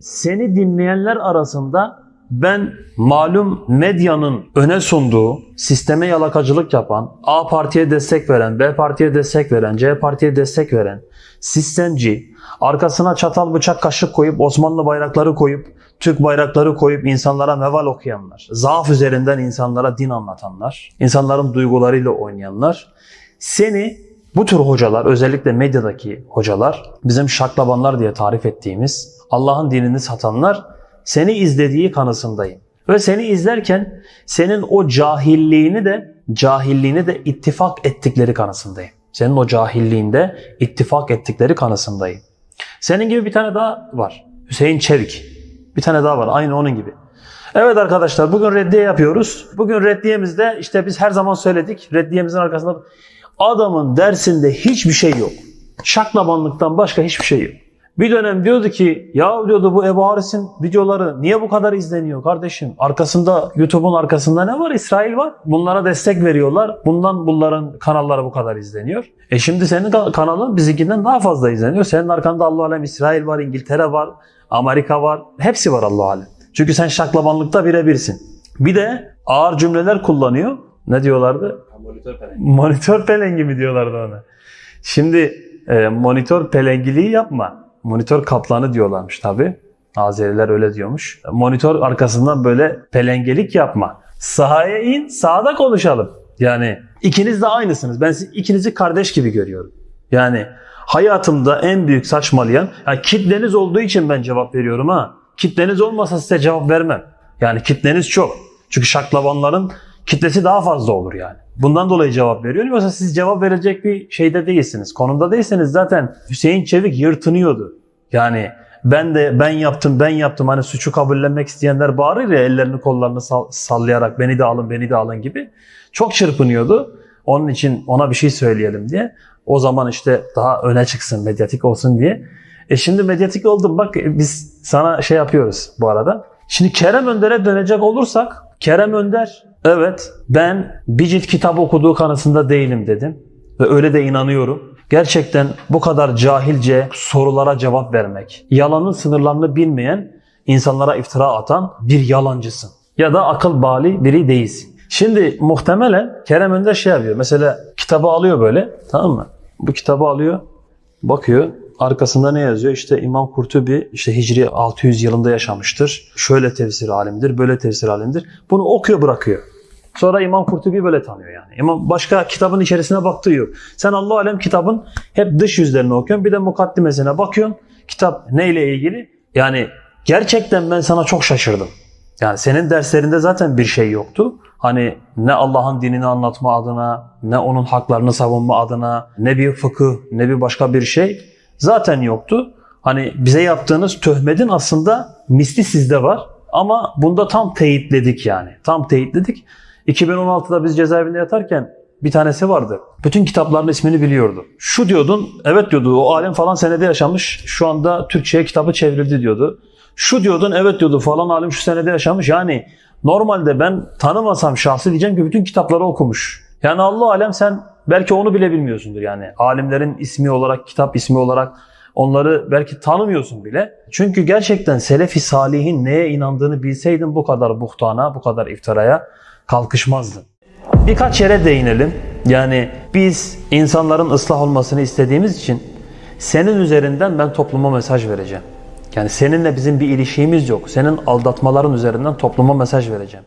seni dinleyenler arasında ben malum medyanın öne sunduğu, sisteme yalakacılık yapan, A partiye destek veren, B partiye destek veren, C partiye destek veren, sistemci, arkasına çatal bıçak kaşık koyup Osmanlı bayrakları koyup, Türk bayrakları koyup insanlara meval okuyanlar, zaaf üzerinden insanlara din anlatanlar, insanların duygularıyla oynayanlar, seni bu tür hocalar, özellikle medyadaki hocalar, bizim şaklabanlar diye tarif ettiğimiz Allah'ın dinini satanlar seni izlediği kanısındayım. Ve seni izlerken senin o cahilliğini de cahilliğini de ittifak ettikleri kanısındayım. Senin o cahilliğinde ittifak ettikleri kanısındayım. Senin gibi bir tane daha var. Hüseyin Çevik. Bir tane daha var. Aynı onun gibi. Evet arkadaşlar bugün reddiye yapıyoruz. Bugün reddiyemizde işte biz her zaman söyledik. Reddiyemizin arkasında adamın dersinde hiçbir şey yok. Şaklabanlıktan başka hiçbir şey yok. Bir dönem diyordu ki ya diyordu bu Ebu Haris'in videoları niye bu kadar izleniyor kardeşim? Arkasında YouTube'un arkasında ne var? İsrail var. Bunlara destek veriyorlar. Bundan bunların kanalları bu kadar izleniyor. E şimdi senin ka- kanalın bizimkinden daha fazla izleniyor. Senin arkanda Allah alem İsrail var, İngiltere var, Amerika var. Hepsi var Allah alem. Çünkü sen şaklabanlıkta birebirsin. Bir de ağır cümleler kullanıyor. Ne diyorlardı? Monitör pelengi. Monitör pelengi mi diyorlardı ona. Şimdi e, monitör pelengiliği yapma. Monitör kaplanı diyorlarmış tabi. Azeriler öyle diyormuş. Monitör arkasından böyle pelengelik yapma. Sahaya in, sahada konuşalım. Yani ikiniz de aynısınız. Ben sizi ikinizi kardeş gibi görüyorum. Yani hayatımda en büyük saçmalayan, yani kitleniz olduğu için ben cevap veriyorum ha. Kitleniz olmasa size cevap vermem. Yani kitleniz çok. Çünkü şaklabanların kitlesi daha fazla olur yani. Bundan dolayı cevap veriyorum. Yoksa siz cevap verecek bir şeyde değilsiniz. Konumda değilseniz zaten Hüseyin Çevik yırtınıyordu. Yani ben de ben yaptım ben yaptım hani suçu kabullenmek isteyenler bağırır ya ellerini kollarını sall- sallayarak beni de alın beni de alın gibi. Çok çırpınıyordu. Onun için ona bir şey söyleyelim diye. O zaman işte daha öne çıksın medyatik olsun diye. E şimdi medyatik oldum bak biz sana şey yapıyoruz bu arada. Şimdi Kerem Önder'e dönecek olursak Kerem Önder evet ben bir cilt kitap okuduğu kanısında değilim dedim. Ve öyle de inanıyorum. Gerçekten bu kadar cahilce sorulara cevap vermek, yalanın sınırlarını bilmeyen, insanlara iftira atan bir yalancısın. Ya da akıl bali biri değilsin. Şimdi muhtemelen Kerem Önder şey yapıyor. Mesela kitabı alıyor böyle tamam mı? Bu kitabı alıyor, bakıyor. Arkasında ne yazıyor? İşte İmam Kurtubi işte Hicri 600 yılında yaşamıştır. Şöyle tefsir alimdir, böyle tefsir alimdir. Bunu okuyor bırakıyor. Sonra İmam Kurtubi böyle tanıyor yani. İmam başka kitabın içerisine baktığı yok. Sen Allah alem kitabın hep dış yüzlerini okuyorsun. Bir de mukaddimesine bakıyorsun. Kitap neyle ilgili? Yani gerçekten ben sana çok şaşırdım. Yani senin derslerinde zaten bir şey yoktu. Hani ne Allah'ın dinini anlatma adına, ne onun haklarını savunma adına, ne bir fıkıh, ne bir başka bir şey zaten yoktu. Hani bize yaptığınız töhmetin aslında misli sizde var. Ama bunda tam teyitledik yani. Tam teyitledik. 2016'da biz cezaevinde yatarken bir tanesi vardı. Bütün kitapların ismini biliyordu. Şu diyordun, evet diyordu o alem falan senede yaşamış. Şu anda Türkçe'ye kitabı çevrildi diyordu. Şu diyordun, evet diyordu falan alim şu senede yaşamış. Yani normalde ben tanımasam şahsı diyeceğim ki bütün kitapları okumuş. Yani Allah alem sen belki onu bile bilmiyorsundur yani. Alimlerin ismi olarak, kitap ismi olarak onları belki tanımıyorsun bile. Çünkü gerçekten Selefi Salihin neye inandığını bilseydin bu kadar buhtana, bu kadar iftiraya kalkışmazdın. Birkaç yere değinelim. Yani biz insanların ıslah olmasını istediğimiz için senin üzerinden ben topluma mesaj vereceğim. Yani seninle bizim bir ilişkimiz yok. Senin aldatmaların üzerinden topluma mesaj vereceğim.